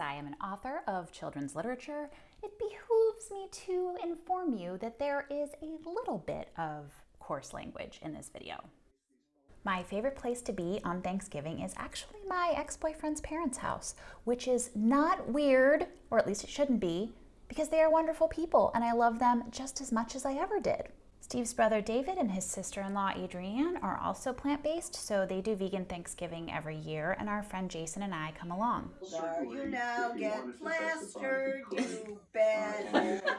as I am an author of children's literature, it behooves me to inform you that there is a little bit of coarse language in this video. My favorite place to be on Thanksgiving is actually my ex-boyfriend's parents' house, which is not weird, or at least it shouldn't be, because they are wonderful people and I love them just as much as I ever did. Steve's brother David and his sister-in-law Adrienne are also plant-based, so they do vegan Thanksgiving every year, and our friend Jason and I come along. Are you now get plastered, you bad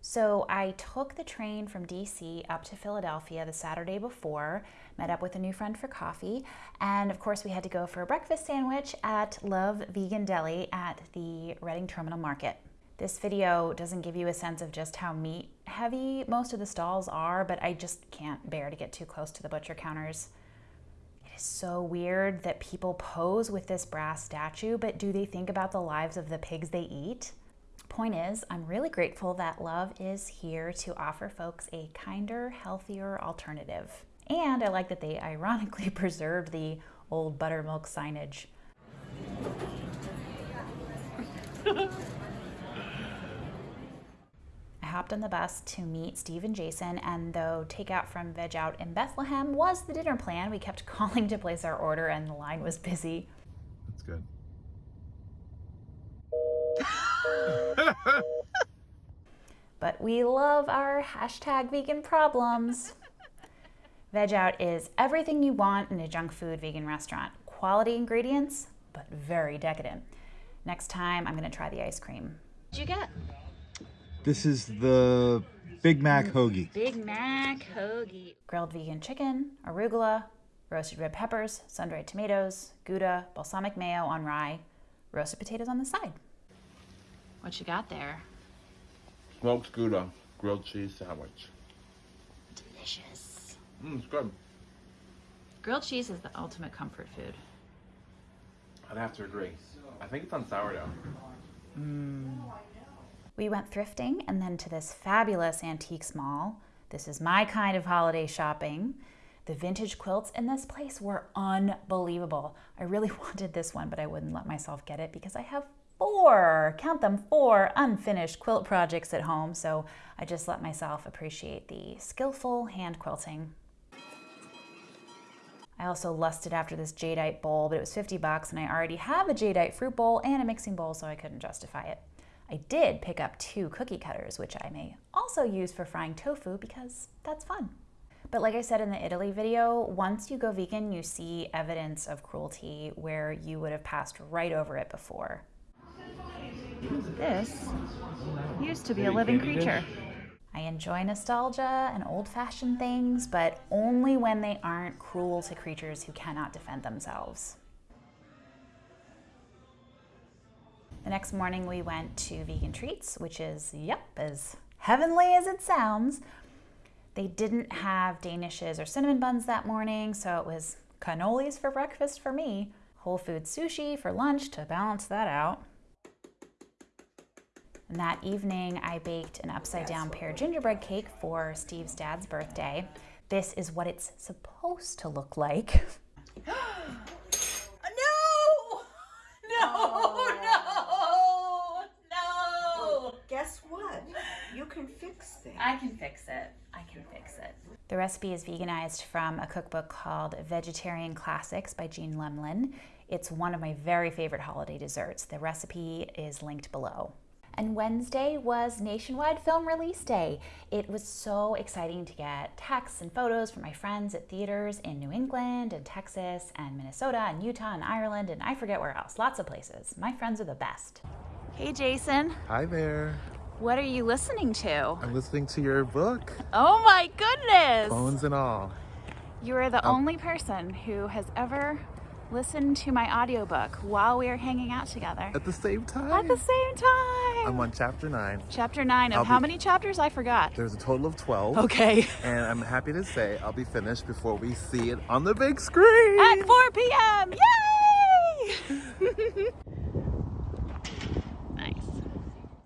So I took the train from DC up to Philadelphia the Saturday before, met up with a new friend for coffee, and of course we had to go for a breakfast sandwich at Luhv Vegan Deli at the Reading Terminal Market. This video doesn't give you a sense of just how meat heavy most of the stalls are, but I just can't bear to get too close to the butcher counters. It is so weird that people pose with this brass statue, but do they think about the lives of the pigs they eat? Point is, I'm really grateful that Luhv is here to offer folks a kinder, healthier alternative. And I like that they ironically preserved the old buttermilk signage. I hopped on the bus to meet Steve and Jason, and though takeout from Veg Out in Bethlehem was the dinner plan, we kept calling to place our order and the line was busy. That's good. but we love our hashtag vegan problems. Veg Out is everything you want in a junk food vegan restaurant. Quality ingredients, but very decadent. Next time, I'm gonna try the ice cream. What'd you get? This is the Big Mac hoagie. Big Mac hoagie. Grilled vegan chicken, arugula, roasted red peppers, sun-dried tomatoes, Gouda, balsamic mayo on rye, roasted potatoes on the side. What you got there? Smoked Gouda grilled cheese sandwich. Delicious. Mmm, it's good. Grilled cheese is the ultimate comfort food. I'd have to agree. I think it's on sourdough. Mm. We went thrifting and then to this fabulous antiques mall. This is my kind of holiday shopping. The vintage quilts in this place were unbelievable. I really wanted this one, but I wouldn't let myself get it because I have four, count them, four unfinished quilt projects at home, so I just let myself appreciate the skillful hand quilting. I also lusted after this jadeite bowl, but it was 50 bucks and I already have a jadeite fruit bowl and a mixing bowl, so I couldn't justify it. I did pick up two cookie cutters, which I may also use for frying tofu because that's fun. But like I said in the Italy video, once you go vegan, you see evidence of cruelty where you would have passed right over it before. This used to be a living creature. I enjoy nostalgia and old-fashioned things, but only when they aren't cruel to creatures who cannot defend themselves. The next morning we went to Vegan Treats, which is, yep, as heavenly as it sounds. They didn't have danishes or cinnamon buns that morning, so it was cannolis for breakfast for me, whole food sushi for lunch to balance that out. And that evening, I baked an upside down pear gingerbread cake for Steve's dad's birthday. This is what it's supposed to look like. no! No! No! No! Guess what? You can fix that. I can fix it. I can fix it. The recipe is veganized from a cookbook called Vegetarian Classics by Jeanne Lemlin. It's one of my very favorite holiday desserts. The recipe is linked below and Wednesday was Nationwide Film Release Day. It was so exciting to get texts and photos from my friends at theaters in New England and Texas and Minnesota and Utah and Ireland and I forget where else, lots of places. My friends are the best. Hey Jason. Hi there. What are you listening to? I'm listening to your book. Oh my goodness! Bones and all. You are the um, only person who has ever listen to my audiobook while we are hanging out together. At the same time? At the same time. I'm on chapter 9. Chapter 9 of I'll how be, many chapters? I forgot. There's a total of 12. Okay. And I'm happy to say I'll be finished before we see it on the big screen. At 4 p.m. Yay! nice.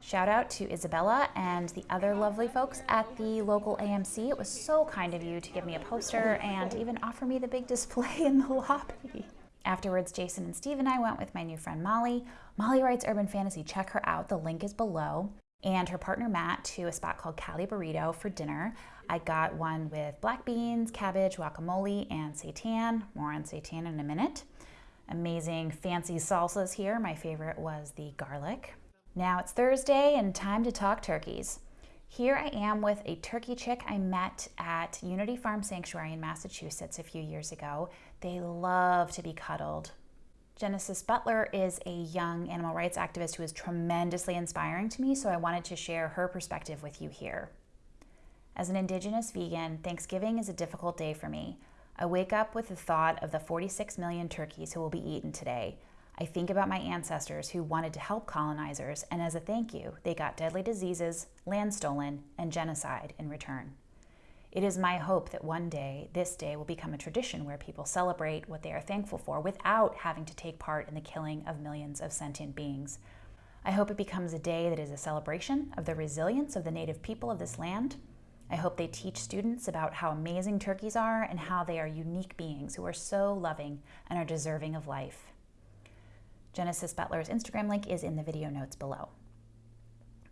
Shout out to Isabella and the other lovely folks at the local AMC. It was so kind of you to give me a poster and even offer me the big display in the lobby. Afterwards, Jason and Steve and I went with my new friend Molly. Molly writes urban fantasy. Check her out. The link is below. And her partner Matt to a spot called Cali Burrito for dinner. I got one with black beans, cabbage, guacamole, and seitan. More on seitan in a minute. Amazing fancy salsas here. My favorite was the garlic. Now it's Thursday and time to talk turkeys. Here I am with a turkey chick I met at Unity Farm Sanctuary in Massachusetts a few years ago. They love to be cuddled. Genesis Butler is a young animal rights activist who is tremendously inspiring to me, so I wanted to share her perspective with you here. As an Indigenous vegan, Thanksgiving is a difficult day for me. I wake up with the thought of the 46 million turkeys who will be eaten today. I think about my ancestors who wanted to help colonizers, and as a thank you, they got deadly diseases, land stolen, and genocide in return. It is my hope that one day, this day will become a tradition where people celebrate what they are thankful for without having to take part in the killing of millions of sentient beings. I hope it becomes a day that is a celebration of the resilience of the native people of this land. I hope they teach students about how amazing turkeys are and how they are unique beings who are so loving and are deserving of life. Genesis Butler's Instagram link is in the video notes below.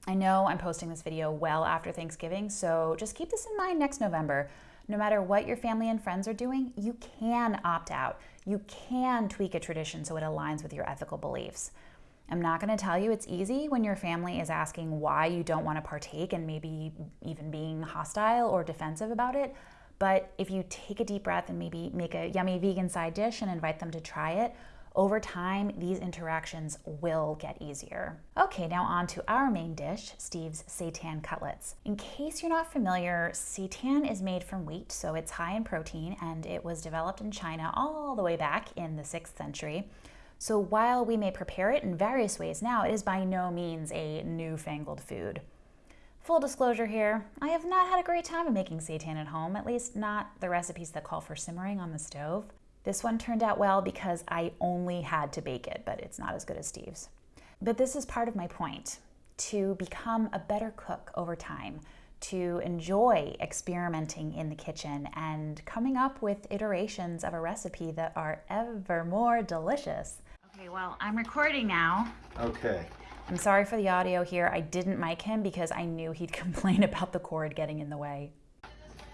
I know I'm posting this video well after Thanksgiving, so just keep this in mind next November. No matter what your family and friends are doing, you can opt out. You can tweak a tradition so it aligns with your ethical beliefs. I'm not going to tell you it's easy when your family is asking why you don't want to partake and maybe even being hostile or defensive about it. But if you take a deep breath and maybe make a yummy vegan side dish and invite them to try it, over time, these interactions will get easier. Okay, now on to our main dish, Steve's seitan cutlets. In case you're not familiar, seitan is made from wheat, so it's high in protein, and it was developed in China all the way back in the 6th century. So while we may prepare it in various ways now, it is by no means a newfangled food. Full disclosure here, I have not had a great time of making seitan at home, at least not the recipes that call for simmering on the stove. This one turned out well because I only had to bake it, but it's not as good as Steve's. But this is part of my point, to become a better cook over time, to enjoy experimenting in the kitchen and coming up with iterations of a recipe that are ever more delicious. Okay, well, I'm recording now. Okay. I'm sorry for the audio here. I didn't mic him because I knew he'd complain about the cord getting in the way.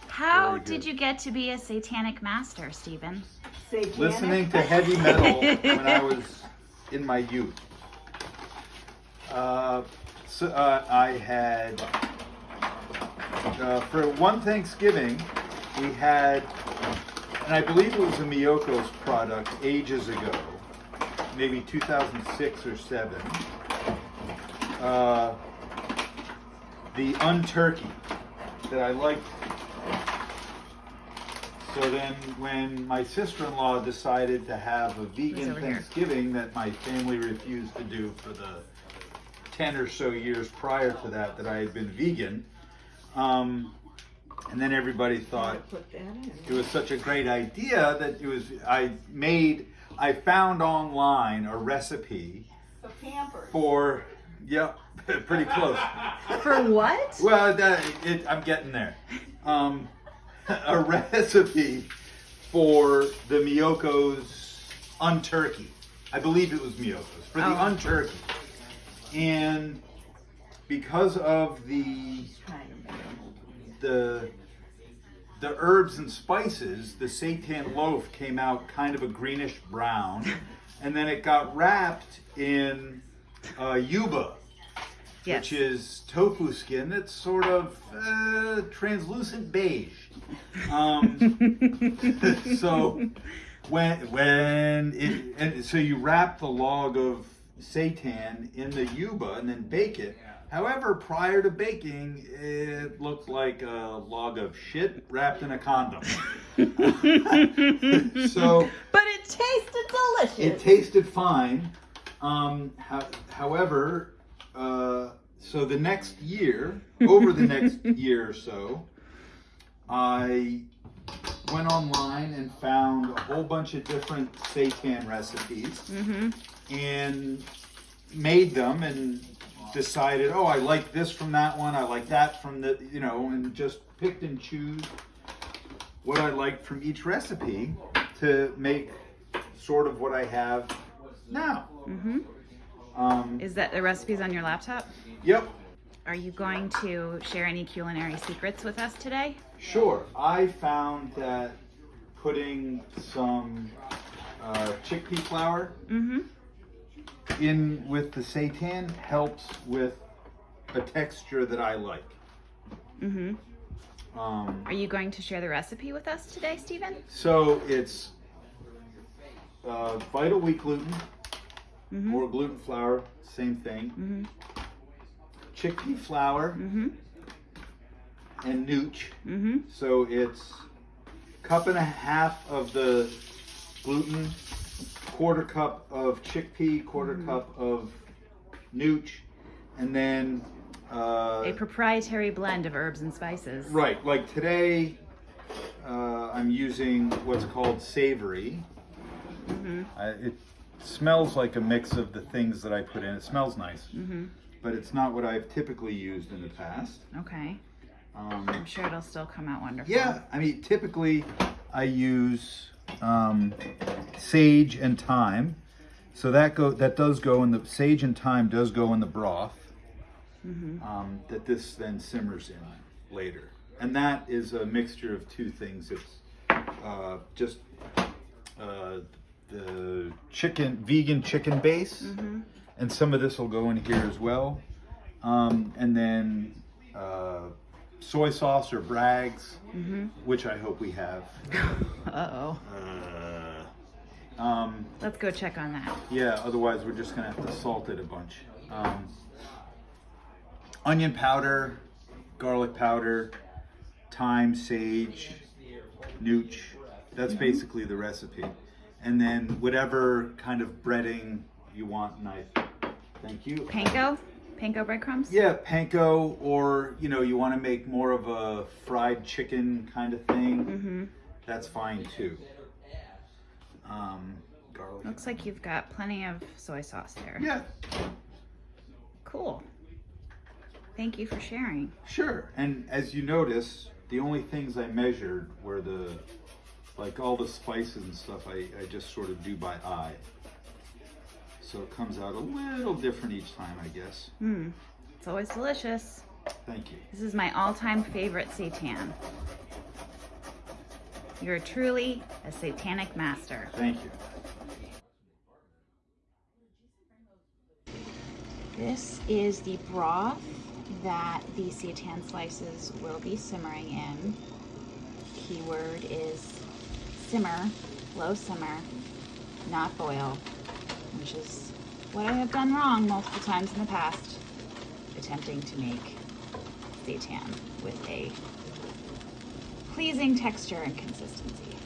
How did you get to be a satanic master, Stephen? Satanic. Listening to heavy metal when I was in my youth. Uh, so uh, I had uh, for one Thanksgiving we had, and I believe it was a Miyoko's product ages ago, maybe 2006 or seven. Uh, the unturkey that I liked so then, when my sister-in-law decided to have a vegan over here. Thanksgiving that my family refused to do for the ten or so years prior to that that I had been vegan, um, and then everybody thought Put that in. it was such a great idea that it was. I made. I found online a recipe for. Yep, pretty close. For what? Well, that, it, I'm getting there. Um, a recipe for the Miyoko's unturkey. I believe it was Miyoko's for the Oh. unturkey. And because of the the the herbs and spices, the seitan loaf came out kind of a greenish brown, and then it got wrapped in uh, yuba, which is tofu skin that's sort of uh, translucent beige. Um, so when when it and so you wrap the log of seitan in the yuba and then bake it. However, prior to baking, it looked like a log of shit wrapped in a condom. so But it tasted delicious. it tasted fine. Um, ho- however, uh, so the next year, over the next year or so, I went online and found a whole bunch of different seitan recipes and made them and decided, oh, I like this from that one, I like that from the, you know, and just picked and choose what I liked from each recipe to make sort of what I have now. Mm-hmm. Um, Is that the recipes on your laptop? yep, Are you going to share any culinary secrets with us today? sure. I found that putting some uh, chickpea flour Mm-hmm. in with the seitan helps with a texture that I like. Mm-hmm. Um, Are you going to share the recipe with us today, Stephen? so it's uh, vital wheat gluten Mm-hmm. or gluten flour, same thing. Mm-hmm. Chickpea flour Mm-hmm. and nooch. Mm-hmm. So it's cup and a half of the gluten, quarter cup of chickpea, quarter Mm-hmm. cup of nooch, and then uh, A proprietary blend of herbs and spices. right. Like today, uh, I'm using what's called savory. Mm-hmm. I, it smells like a mix of the things that I put in. It smells nice, Mm-hmm. but it's not what I've typically used in the past. Okay. Um, I'm sure it'll still come out wonderful. Yeah, I mean, typically I use um, sage and thyme. So that go that does go in the sage and thyme does go in the broth. Mm-hmm. Um, that this then simmers in later, and that is a mixture of two things. It's uh, just uh, the chicken, vegan chicken base, Mm-hmm. and some of this will go in here as well, um, and then uh, soy sauce or Bragg's, Mm-hmm. which I hope we have. Uh-oh. Uh, um, Let's go check on that. yeah, otherwise we're just gonna have to salt it a bunch. Um, onion powder, garlic powder, thyme, sage, nooch. That's basically the recipe. And then whatever kind of breading you want, and I thank you. Panko? Panko breadcrumbs? Yeah, panko, or you know, you want to make more of a fried chicken kind of thing. Mm-hmm. That's fine too. Um, garlic. Looks like you've got plenty of soy sauce there. Yeah, Cool. Thank you for sharing. sure. And as you notice, the only things I measured were the, like all the spices and stuff. I, I just sort of do by eye. So it comes out a little different each time, I guess. Hmm. It's always delicious. Thank you. This is my all-time favorite seitan. You're truly a satanic master. Thank you. This is the broth that the seitan slices will be simmering in. Keyword is simmer, low simmer, not boil, which is what I have done wrong multiple times in the past, attempting to make seitan with a pleasing texture and consistency.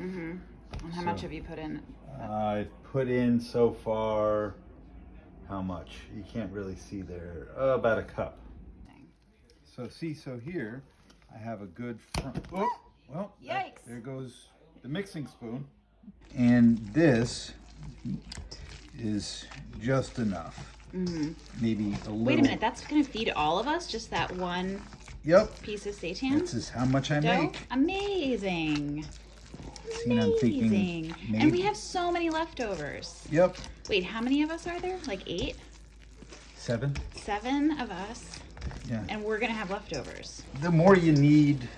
Mm-hmm. And how much have you put in? I've put in so far, how much? You can't really see there. Uh, about a cup. So see, so here I have a good front. Oh, well, Yikes. there goes the mixing spoon. And this is just enough. Mm-hmm. Maybe a little. Wait a minute, that's gonna feed all of us? Just that one Yep. piece of seitan? This is how much I dough? make. Amazing. See, and I'm thinking Amazing. And we have so many leftovers. Yep. Wait, how many of us are there? Like eight? Seven. Seven of us? Yeah. And we're gonna have leftovers. the more you need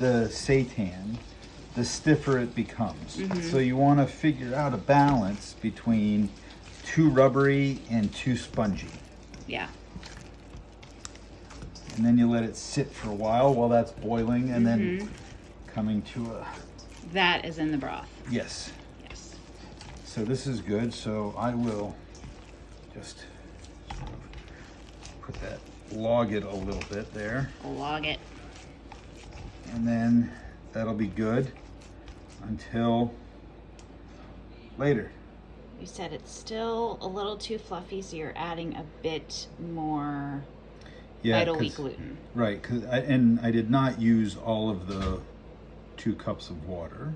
the seitan, the stiffer it becomes. Mm-hmm. So you want to figure out a balance between too rubbery and too spongy. Yeah. And then you let it sit for a while while that's boiling and then mm-hmm. coming to a That is in the broth. yes. Yes. So this is good. So I will just sort of put that log it a little bit there. Log it. And then that'll be good until later. You said it's still a little too fluffy, so you're adding a bit more vital wheat 'cause- gluten. Right, cause I, and I did not use all of the two cups of water.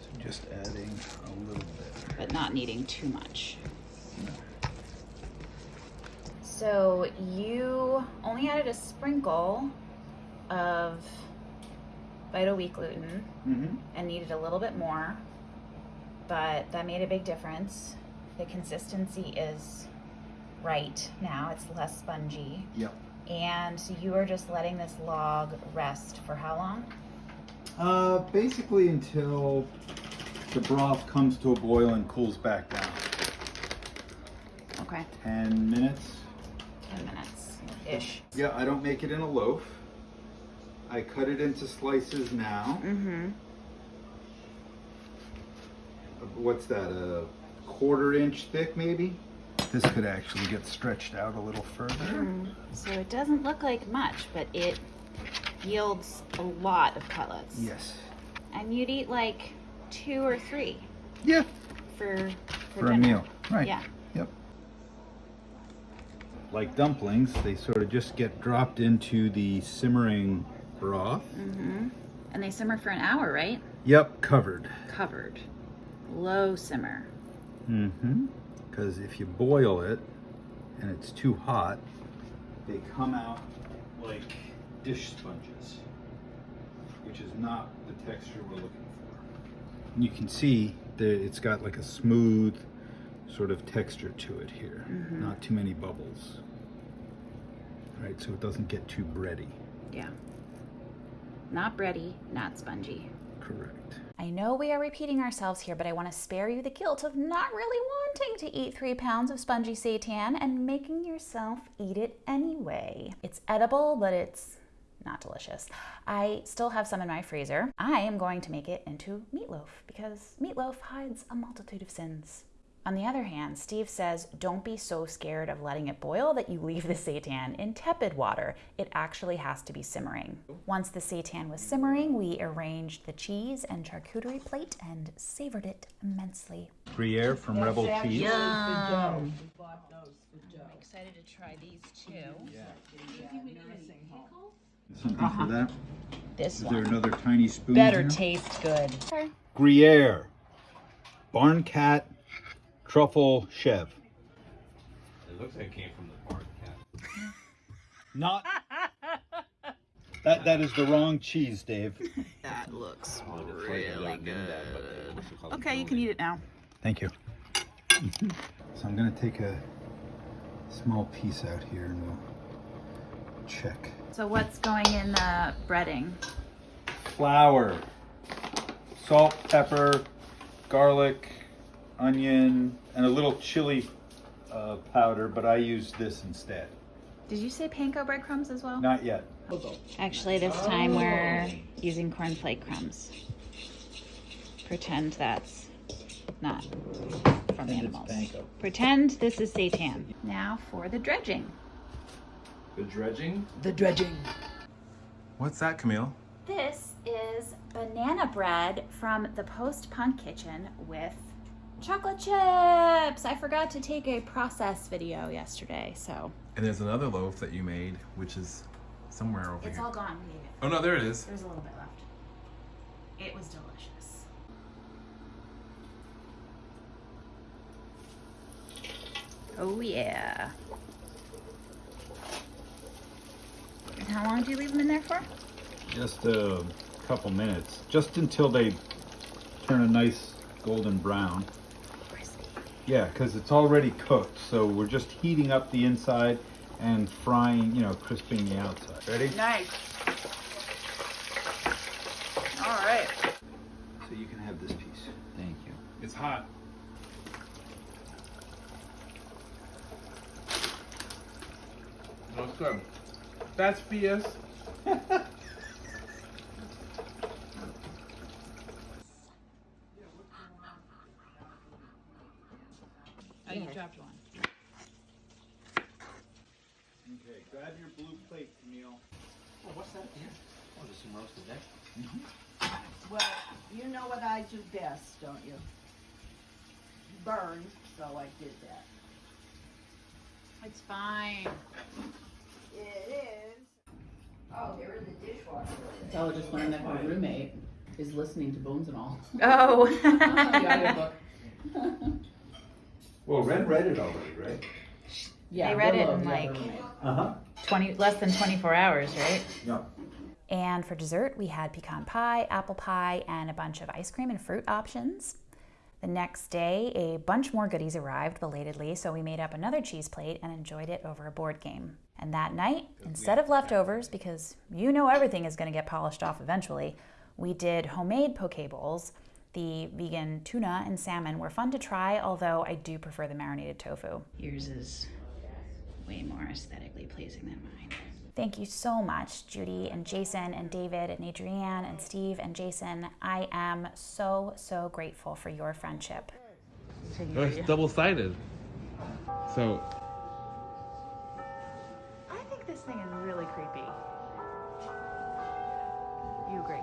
So just adding a little bit. But not kneading too much. So you only added a sprinkle of Vital Wheat gluten Mm-hmm. and kneaded a little bit more, but that made a big difference. The consistency is right now, it's less spongy. Yep. And you are just letting this log rest for how long? Uh, basically until the broth comes to a boil and cools back down. Okay, 10 minutes. 10 minutes ish. Yeah, I don't make it in a loaf. I cut it into slices now. Mm-hmm. What's that, a quarter inch thick maybe? This could actually get stretched out a little further. So it doesn't look like much, but it yields a lot of cutlets. Yes. And you'd eat like two or three Yeah, for for, for a meal. Right. Yeah. Yep. Like dumplings, they sort of just get dropped into the simmering broth. Mm-hmm. And they simmer for an hour, right? Yep, covered. Covered. Low simmer. Mm-hmm. Because if you boil it and it's too hot, they come out like dish sponges, which is not the texture we're looking for. And you can see that it's got like a smooth sort of texture to it here, Mhm. not too many bubbles. Right, so it doesn't get too bready. Yeah. Not bready, not spongy. Correct. I know we are repeating ourselves here, but I want to spare you the guilt of not really wanting to eat three pounds of spongy seitan and making yourself eat it anyway. It's edible, but it's not delicious. I still have some in my freezer. I am going to make it into meatloaf because meatloaf hides a multitude of sins. On the other hand, Steve says don't be so scared of letting it boil that you leave the seitan in tepid water. It actually has to be simmering. Once the seitan was simmering, we arranged the cheese and charcuterie plate and savored it immensely. Gruyere from Rebel Cheese. Yum. We bought those for Joe. Excited to try these too. Something for uh-huh. that. This Is there another tiny spoon? better here? taste good. Gruyere, Barn Cat, Truffle Chev. It looks like it came from the barn cat. Not. that that is the wrong cheese, Dave. That looks oh, really good. Okay, you can eat it now. Thank you. So I'm gonna take a small piece out here and we'll check. So what's going in the breading? Flour, salt, pepper, garlic, onion, and a little chili uh, powder, but I use this instead. Did you say panko breadcrumbs as well? Not yet. Actually, this time we're using cornflake crumbs. Pretend that's not from animals. panko. Pretend this is seitan. Now for the dredging. The dredging? The dredging. What's that, Camille? This is banana bread from the Post Punk Kitchen with chocolate chips. I forgot to take a process video yesterday, so And there's another loaf that you made, which is somewhere over it's here. all gone. We ate it. Oh no, there it is. There's a little bit left. It was delicious. Oh yeah. And how long do you leave them in there for? Just a couple minutes, just until they turn a nice golden brown. Crispy. Yeah, because it's already cooked, so we're just heating up the inside and frying, you know, crisping the outside. Ready? Nice. All right. So you can have this piece. Thank you. It's hot. No, it's good. That's BS. Oh, you dropped one. Okay, grab your blue plate, Camille. Oh, just some roasted egg. Well, you know what I do best, don't you? Burn, so I did that. It's fine. It is. Oh, they're in the dishwasher. That's how I just learned that my roommate is listening to Bones and All. Oh. the. Well, Ren read it already, right? Yeah, They read it in, like- Uh huh. 20 less than 24 hours, right? Yeah. And for dessert, we had pecan pie, apple pie, and a bunch of ice cream and fruit options. The next day, a bunch more goodies arrived belatedly, so we made up another cheese plate and enjoyed it over a board game. And that night, instead of leftovers, because you know everything is going to get polished off eventually, we did homemade poke bowls. The vegan tuna and salmon were fun to try, although I do prefer the marinated tofu. Yours is way more aesthetically pleasing than mine. Thank you so much, Judy and Jason and David and Adrienne and Steve and Jason. I am so, so grateful for your friendship. It's double sided. So. I think this thing is really creepy. You agree?